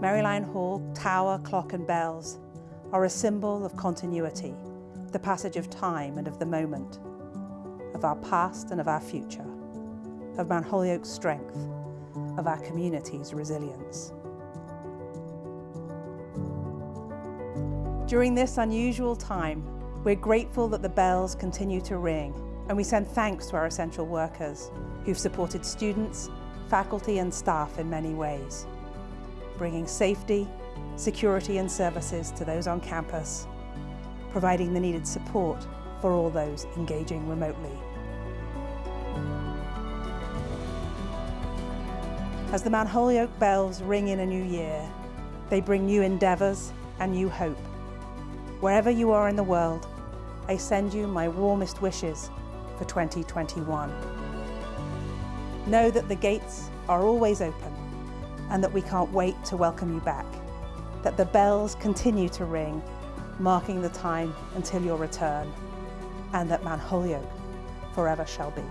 Mary Lyon Hall, tower, clock and bells are a symbol of continuity, the passage of time and of the moment, of our past and of our future, of Mount Holyoke's strength, of our community's resilience. During this unusual time, we're grateful that the bells continue to ring and we send thanks to our essential workers who've supported students, faculty and staff in many ways, bringing safety, security and services to those on campus, providing the needed support for all those engaging remotely. As the Mount Holyoke bells ring in a new year, they bring new endeavours and new hope. Wherever you are in the world, I send you my warmest wishes for 2021. Know that the gates are always open and that we can't wait to welcome you back. That the bells continue to ring, marking the time until your return, and that Mount Holyoke forever shall be.